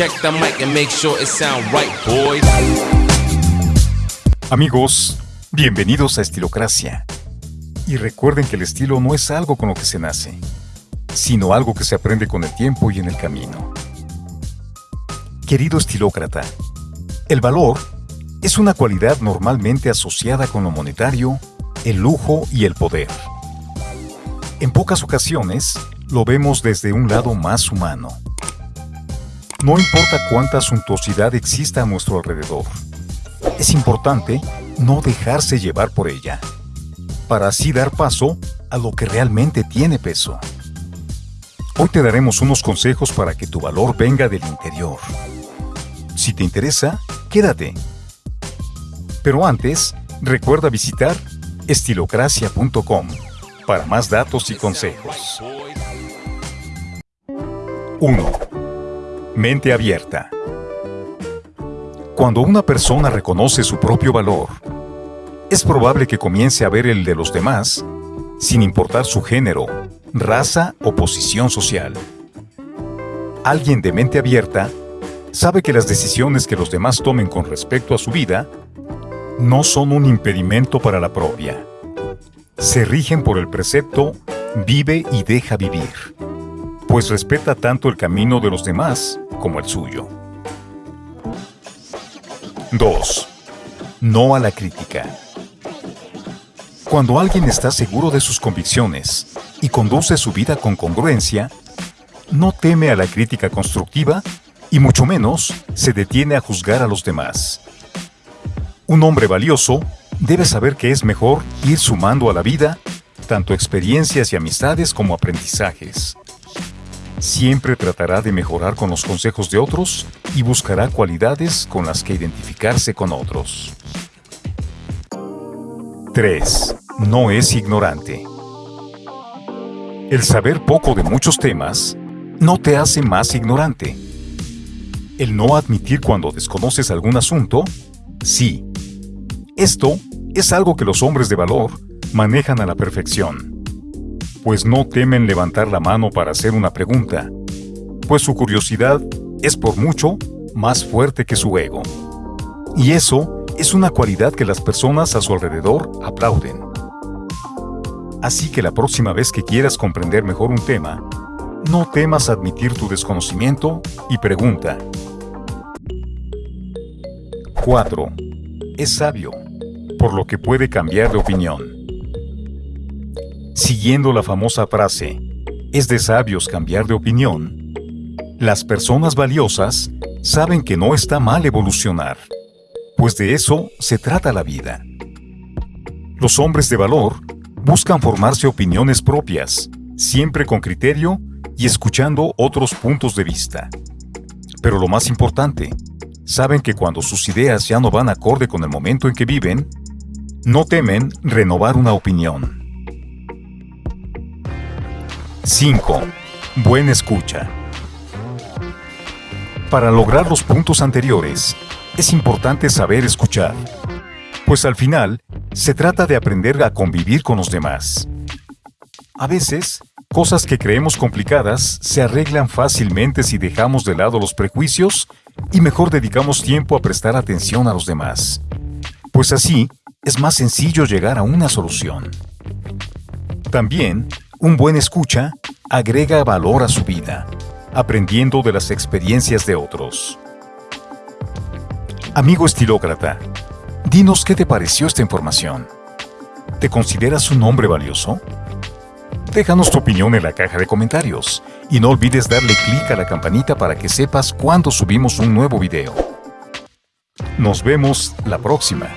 Check the mic and make sure it sound right, boys. Amigos, bienvenidos a Estilocracia. Y recuerden que el estilo no es algo con lo que se nace, sino algo que se aprende con el tiempo y en el camino. Querido estilócrata, el valor es una cualidad normalmente asociada con lo monetario, el lujo y el poder. En pocas ocasiones lo vemos desde un lado más humano. No importa cuánta suntuosidad exista a nuestro alrededor, es importante no dejarse llevar por ella, para así dar paso a lo que realmente tiene peso. Hoy te daremos unos consejos para que tu valor venga del interior. Si te interesa, quédate. Pero antes, recuerda visitar estilocracia.com para más datos y consejos. 1. Mente abierta. Cuando una persona reconoce su propio valor, es probable que comience a ver el de los demás, sin importar su género, raza o posición social. Alguien de mente abierta sabe que las decisiones que los demás tomen con respecto a su vida no son un impedimento para la propia. Se rigen por el precepto vive y deja vivir, pues respeta tanto el camino de los demás como el suyo. 2. No a la crítica. Cuando alguien está seguro de sus convicciones y conduce su vida con congruencia, no teme a la crítica constructiva y mucho menos se detiene a juzgar a los demás. Un hombre valioso debe saber que es mejor ir sumando a la vida tanto experiencias y amistades como aprendizajes. Siempre tratará de mejorar con los consejos de otros y buscará cualidades con las que identificarse con otros. 3. No es ignorante. El saber poco de muchos temas no te hace más ignorante. El no admitir cuando desconoces algún asunto, sí. Esto es algo que los hombres de valor manejan a la perfección pues no temen levantar la mano para hacer una pregunta, pues su curiosidad es por mucho más fuerte que su ego. Y eso es una cualidad que las personas a su alrededor aplauden. Así que la próxima vez que quieras comprender mejor un tema, no temas admitir tu desconocimiento y pregunta. 4. Es sabio, por lo que puede cambiar de opinión. Siguiendo la famosa frase, es de sabios cambiar de opinión, las personas valiosas saben que no está mal evolucionar, pues de eso se trata la vida. Los hombres de valor buscan formarse opiniones propias, siempre con criterio y escuchando otros puntos de vista. Pero lo más importante, saben que cuando sus ideas ya no van acorde con el momento en que viven, no temen renovar una opinión. 5. Buena escucha. Para lograr los puntos anteriores, es importante saber escuchar, pues al final se trata de aprender a convivir con los demás. A veces, cosas que creemos complicadas se arreglan fácilmente si dejamos de lado los prejuicios y mejor dedicamos tiempo a prestar atención a los demás, pues así es más sencillo llegar a una solución. También un buen escucha agrega valor a su vida, aprendiendo de las experiencias de otros. Amigo estilócrata, dinos qué te pareció esta información. ¿Te consideras un hombre valioso? Déjanos tu opinión en la caja de comentarios y no olvides darle clic a la campanita para que sepas cuando subimos un nuevo video. Nos vemos la próxima.